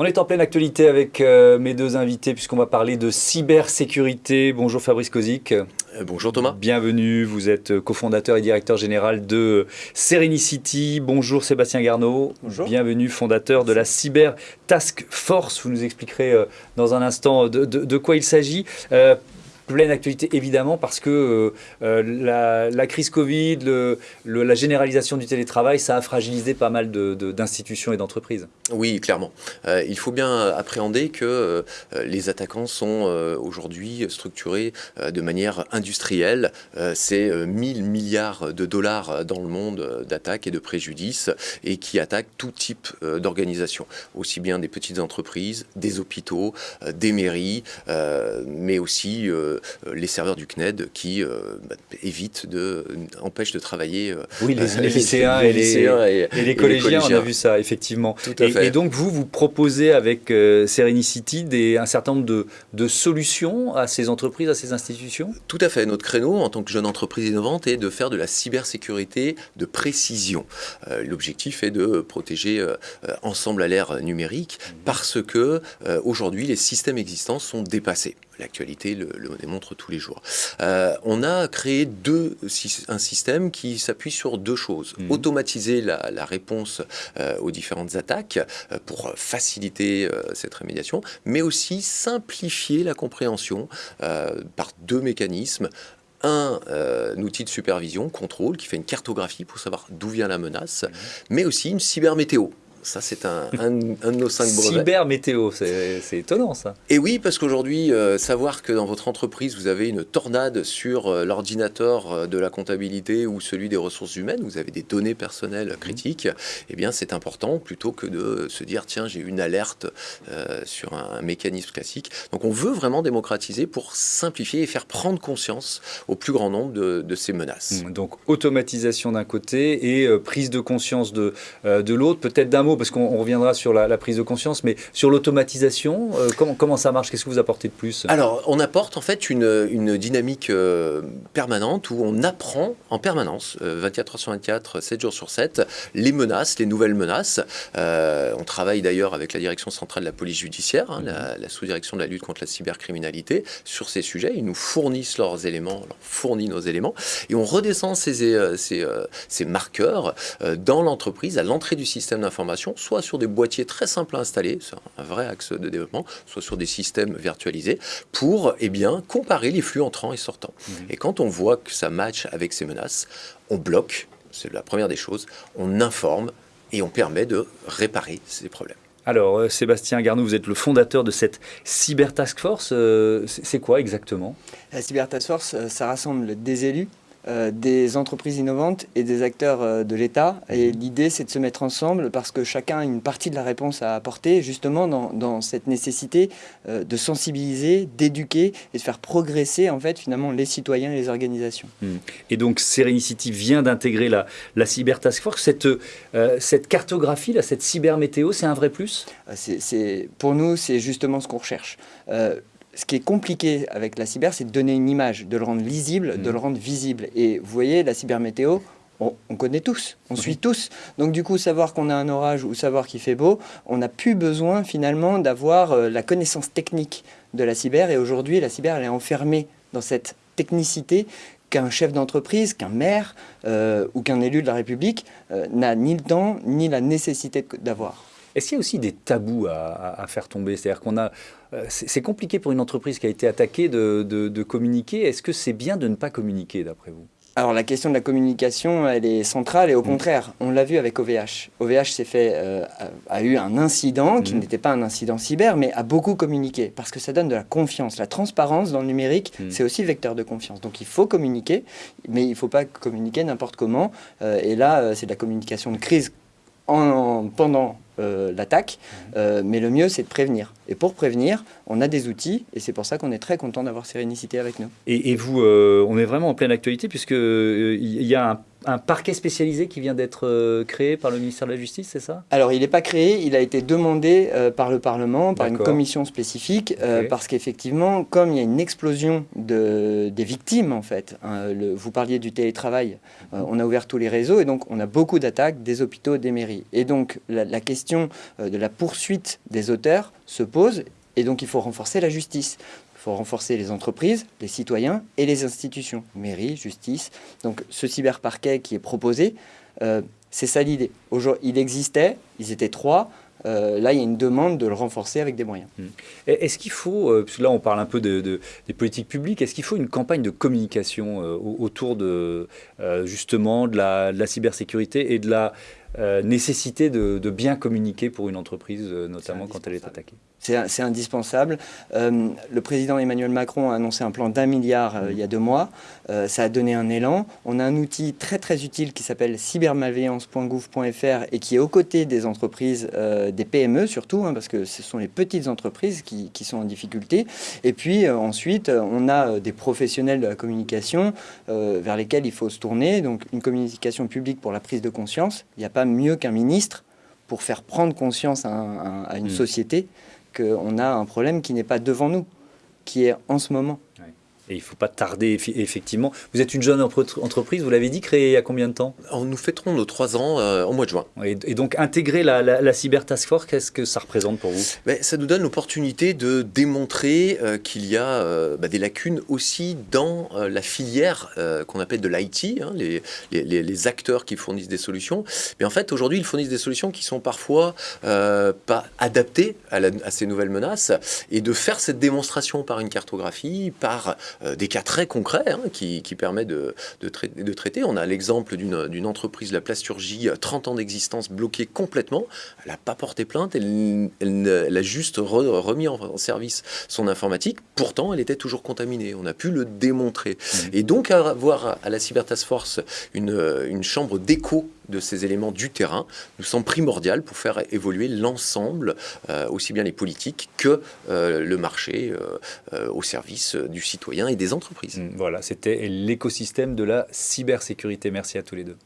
On est en pleine actualité avec euh, mes deux invités puisqu'on va parler de cybersécurité. Bonjour Fabrice Kozik. Euh, bonjour Thomas. Bienvenue, vous êtes euh, cofondateur et directeur général de Serenicity. Bonjour Sébastien Garneau. Bonjour. Bienvenue, fondateur de la Cyber Task Force. Vous nous expliquerez dans un instant de, quoi il s'agit pleine actualité évidemment parce que euh, euh, la, crise Covid, le, la généralisation du télétravail, ça a fragilisé pas mal d'institutions et d'entreprises. Oui, clairement. Euh, il faut bien appréhender que les attaquants sont aujourd'hui structurés de manière industrielle. C'est 1000 milliards de dollars dans le monde d'attaques et de préjudices et qui attaquent tout type d'organisation, aussi bien des petites entreprises, des hôpitaux, des mairies, mais aussi les serveurs du CNED qui euh, bah, évitent de, empêchent de travailler. Euh, oui, les, lycéens, et, les, collégiens, on a vu ça, effectivement. et, donc, vous, vous proposez avec Serenicity des, un certain nombre de, de, solutions à ces entreprises, à ces institutions? Tout à fait. Notre créneau, en tant que jeune entreprise innovante, est de faire de la cybersécurité de précision. L'objectif est de protéger ensemble à l'ère numérique mmh. parce que aujourd'hui, les systèmes existants sont dépassés l'actualité le, démontre tous les jours. Euh, on a créé deux, un système qui s'appuie sur deux choses. Mhm. Automatiser la, réponse euh, aux différentes attaques euh, pour faciliter cette rémédiation, mais aussi simplifier la compréhension par deux mécanismes un, outil de supervision, contrôle, qui fait une cartographie pour savoir d'où vient la menace, mhm. mais aussi une cybermétéo. Ça, c'est un, de nos cinq brevets. Cyber météo, c'est étonnant ça. Et oui, parce qu'aujourd'hui, euh, savoir que dans votre entreprise, vous avez une tornade sur euh, l'ordinateur euh, de la comptabilité ou celui des ressources humaines, vous avez des données personnelles mhm. critiques, eh bien, c'est important plutôt que de se dire, tiens, j'ai une alerte sur un, mécanisme classique. Donc, on veut vraiment démocratiser pour simplifier et faire prendre conscience au plus grand nombre de, ces menaces. Mmh, donc, automatisation d'un côté et prise de conscience de, de l'autre, peut-être d'un parce qu'on reviendra sur la, prise de conscience, mais sur l'automatisation, euh, comment, comment ça marche? Qu'est-ce que vous apportez de plus? Alors, on apporte en fait une, une dynamique euh, permanente où on apprend en permanence, 24 euh, heures sur 24, 7 jours sur 7, les menaces, les nouvelles menaces. on travaille d'ailleurs avec la direction centrale de la police judiciaire, hein, la, sous-direction de la lutte contre la cybercriminalité, sur ces sujets. Ils nous fournissent leurs éléments, leur fournit nos éléments, et on redescend ces, ces, ces marqueurs dans l'entreprise à l'entrée du système d'information soit sur des boîtiers très simples à installer, c'est un vrai axe de développement, soit sur des systèmes virtualisés, pour eh bien, comparer les flux entrants et sortants. Mmh. Et quand on voit que ça match avec ces menaces, on bloque, c'est la première des choses, on informe et on permet de réparer ces problèmes. Alors, euh, Sébastien Garnou, vous êtes le fondateur de cette Cyber Task Force. Euh, c'est quoi exactement? La Cyber Task Force, euh, ça rassemble des élus, euh, des entreprises innovantes et des acteurs euh, de l'État. Et mhm. l'idée, c'est de se mettre ensemble parce que chacun a une partie de la réponse à apporter, justement dans, cette nécessité euh, de sensibiliser, d'éduquer et de faire progresser, en fait, finalement, les citoyens et les organisations. Mhm. Et donc, Serenicity vient d'intégrer la, la Cyber Task Force. Cette, cette cartographie, là, cette cybermétéo, c'est un vrai plus? C'est, Pour nous, c'est justement ce qu'on recherche ce qui est compliqué avec la cyber, c'est de donner une image, de le rendre lisible, de le mmh. rendre visible. Et vous voyez, la cybermétéo, on, on connaît tous, on suit tous. Donc du coup, savoir qu'on a un orage ou savoir qu'il fait beau, on n'a plus besoin finalement d'avoir euh, la connaissance technique de la cyber. Et aujourd'hui, la cyber, elle est enfermée dans cette technicité qu'un chef d'entreprise, qu'un maire euh, ou qu'un élu de la République euh, n'a ni le temps ni la nécessité d'avoir. Est-ce qu'il y a aussi des tabous à, faire tomber? C'est-à-dire qu'on a, euh, c'est compliqué pour une entreprise qui a été attaquée de, communiquer. Est-ce que c'est bien de ne pas communiquer, d'après vous? Alors la question de la communication, elle est centrale et au mm. contraire, on l'a vu avec OVH. OVH s'est fait, euh, a, eu un incident qui mm. n'était pas un incident cyber, mais a beaucoup communiqué parce que ça donne de la confiance. La transparence dans le numérique, mm. c'est aussi vecteur de confiance. Donc il faut communiquer, mais il ne faut pas communiquer n'importe comment. Euh, et là, c'est de la communication de crise en, pendant euh, l'attaque, euh, mais le mieux c'est de prévenir. Et pour prévenir, on a des outils, et c'est pour ça qu'on est très content d'avoir Sérénicité avec nous. Et, vous, euh, on est vraiment en pleine actualité, puisqu'il il y a un parquet spécialisé qui vient d'être euh, créé par le ministère de la Justice, c'est ça? Alors, il n'est pas créé, il a été demandé euh, par le Parlement, par une commission spécifique, euh, parce qu'effectivement, comme il y a une explosion de, des victimes, en fait, hein, le- vous parliez du télétravail, euh, on a ouvert tous les réseaux, et donc on a beaucoup d'attaques des hôpitaux, des mairies. Et donc, la, la question de la poursuite des auteurs se pose, et donc il faut renforcer la justice. Il faut renforcer les entreprises, les citoyens et les institutions, mairie, justice. Donc ce cyberparquet qui est proposé, euh, c'est ça l'idée. Il existait, ils étaient trois. Euh, là, il y a une demande de le renforcer avec des moyens. Et Est-ce qu'il faut, euh, là on parle un peu de, de- des politiques publiques, est-ce qu'il faut une campagne de communication euh, au- autour de euh, justement de la cybersécurité et de la euh, nécessité de, de bien communiquer pour une entreprise, euh, notamment quand elle est attaquée C'est indispensable. Euh, le président Emmanuel Macron a annoncé un plan d'un milliard euh, il y a deux mois. Ça a donné un élan. On a un outil très très utile qui s'appelle cybermalveillance.gouv.fr et qui est aux côtés des entreprises, des PME surtout, hein, parce que ce sont les petites entreprises qui, qui sont en difficulté. Et puis ensuite, on a des professionnels de la communication vers lesquels il faut se tourner. Donc une communication publique pour la prise de conscience. Il n'y a pas mieux qu'un ministre pour faire prendre conscience à, un- à une Mm. société qu'on a un problème qui n'est pas devant nous, qui est en ce moment. Et il ne faut pas tarder, effectivement. Vous êtes une jeune entreprise, vous l'avez dit, créée il y a combien de temps? Nous fêterons nos trois ans euh, au mois de juin. et, et donc intégrer la, la, la Cyber Task Force, qu'est-ce que ça représente pour vous? Mais ça nous donne l'opportunité de démontrer euh, qu'il y a euh, bah, des lacunes aussi dans euh, la filière qu'on appelle de l'IT, hein, les, les- les- les acteurs qui fournissent des solutions. Mais en fait, aujourd'hui, ils fournissent des solutions qui sont parfois pas adaptées à, la- à ces nouvelles menaces. Et de faire cette démonstration par une cartographie, par des cas très concrets hein, qui, qui permettent de, de, trai- de traiter. On a l'exemple d'une entreprise, la plasturgie, 30 ans d'existence, bloquée complètement. Elle n'a pas porté plainte, elle, elle a juste re- remis en, service son informatique. Pourtant, elle était toujours contaminée. On a pu le démontrer. Et donc, avoir à la Cyber Task Force une, euh, une chambre d'écho de ces éléments du terrain nous semble primordial pour faire évoluer l'ensemble, euh, aussi bien les politiques que euh, le marché, euh, au service du citoyen et des entreprises. Voilà, c'était l'écosystème de la cybersécurité. Merci à tous les deux.